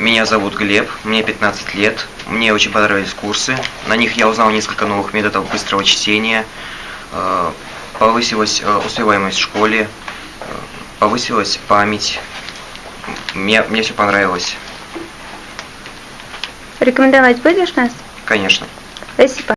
Меня зовут Глеб, мне 15 лет. Мне очень понравились курсы. На них я узнал несколько новых методов быстрого чтения. Э, повысилась э, успеваемость в школе, э, повысилась память. Мне, мне все понравилось, Рекомендовать будешь нас? конечно. Спасибо.